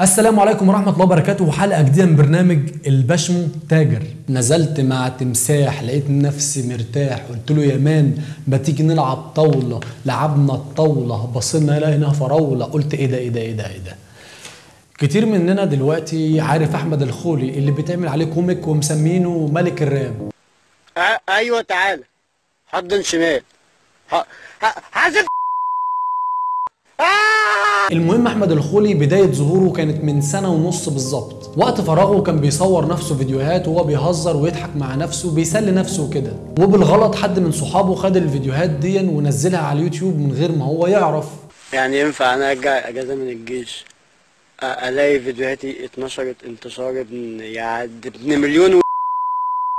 السلام عليكم ورحمة الله وبركاته. وحلقة جديدة من برنامج البشمو تاجر. نزلت مع تمساح لقيت نفسي مرتاح قلت له يا مان ما تيجي نلعب طاولة؟ لعبنا الطاولة بصينا لقينا فراولة. قلت إيه ده إيه ده إيه ده إيه ده. كتير مننا دلوقتي عارف أحمد الخولي اللي بيتعمل عليه كوميك ومسمينه ملك الراب. أيوه تعالى حضن شمال. المهم أحمد الخولي بداية ظهوره كانت من سنة ونص بالظبط. وقت فراغه كان بيصور نفسه فيديوهات وهو بيهزر ويضحك مع نفسه بيسلي نفسه كده وبالغلط حد من صحابه خد الفيديوهات دي ونزلها على اليوتيوب من غير ما هو يعرف. يعني ينفع أنا أرجع أجازة من الجيش؟ ألاقي فيديوهاتي اتنشرت انتشار ابن يعني ابن مليون و...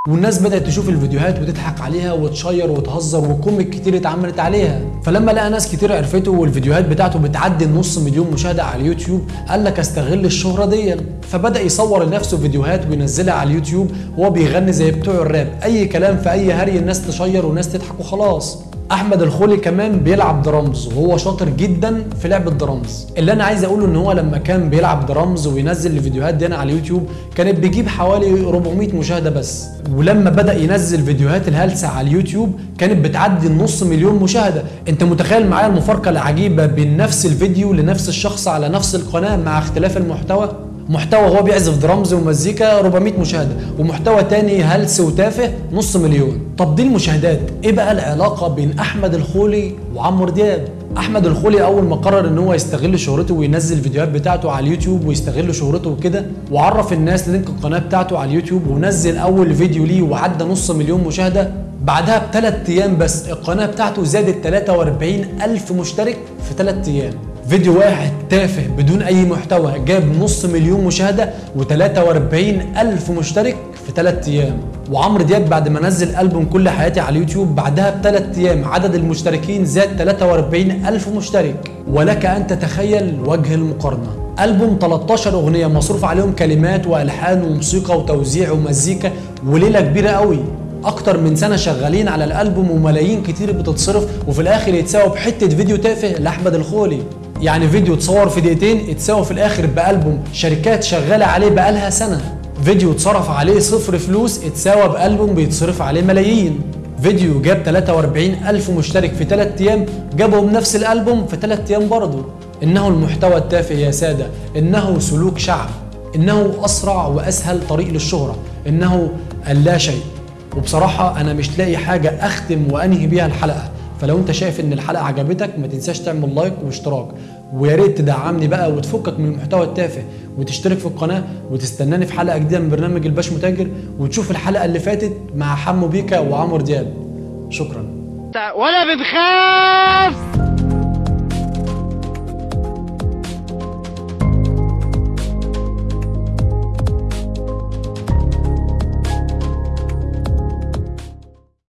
والناس بدأت تشوف الفيديوهات وتضحك عليها وتشير وتهزر و comic كتير اتعملت عليها. فلما لقى ناس كتير عرفته والفيديوهات بتاعته بتعدي النص مليون مشاهدة على اليوتيوب قال لك استغل الشهرة دي. فبدأ يصور لنفسه فيديوهات وينزلها على اليوتيوب وهو بيغني زي بتوع الراب. أي كلام في أي هري الناس تشير والناس تضحك وخلاص. أحمد الخولي كمان بيلعب درامز وهو شاطر جدا في لعب الدرامز. اللي أنا عايز أقوله إن هو لما كان بيلعب درامز وينزل الفيديوهات دي على اليوتيوب كانت بيجيب حوالي 400 مشاهدة بس. ولما بدأ ينزل فيديوهات الهلسة على اليوتيوب كانت بتعدي النص مليون مشاهدة. أنت متخيل معايا المفارقة العجيبة بين نفس الفيديو لنفس الشخص على نفس القناة مع اختلاف المحتوى؟ محتوى هو بيعزف درامز ومزيكا 400 مشاهدة ومحتوى تاني هلس وتافه نص مليون. طب دي المشاهدات. إيه بقى العلاقة بين أحمد الخولي وعمرو دياب؟ أحمد الخولي أول ما قرر إن هو يستغل شهرته وينزل الفيديوهات بتاعته على اليوتيوب ويستغل شهرته وكده وعرف الناس link القناة بتاعته على اليوتيوب ونزل أول فيديو ليه وعدى نص مليون مشاهدة. بعدها بثلاث أيام بس القناة بتاعته زادت 43 ألف مشترك في ثلاث أيام. فيديو واحد تافه بدون أي محتوى جاب نص مليون مشاهدة و43 الف مشترك في ثلاث أيام. وعمرو دياب بعد ما نزل ألبوم كل حياتي على اليوتيوب بعدها بثلاث أيام عدد المشتركين زاد 43 ألف مشترك. ولك أن تتخيل وجه المقارنة. ألبوم 13 أغنية مصروف عليهم كلمات وألحان وموسيقى وتوزيع ومزيكا وليلة كبيرة قوي. أكتر من سنة شغالين على الألبوم وملايين كتير بتتصرف وفي الآخر يتساوى بحتة فيديو تافه لأحمد الخولي. يعني فيديو اتصور في دقيقتين اتساوى في الآخر بألبوم شركات شغالة عليه بقالها سنة. فيديو اتصرف عليه صفر فلوس اتساوى بألبوم بيتصرف عليه ملايين. فيديو جاب 43 ألف مشترك في 3 أيام جابهم نفس الألبوم في 3 أيام برضه. إنه المحتوى التافه يا سادة إنه سلوك شعب إنه أسرع وأسهل طريق للشهرة إنه اللا شيء. وبصراحة أنا مش لاقي حاجة أختم وأنهي بيها الحلقة. فلو أنت شايف إن الحلقة عجبتك ما تنساش تعمل لايك واشتراك. ويا ريت تدعمني بقى وتفكك من المحتوى التافه وتشترك في القناة وتستناني في حلقة جديدة من برنامج الباش متاجر وتشوف الحلقة اللي فاتت مع حمو بيكا وعمرو دياب. شكرا. ولا بتخاف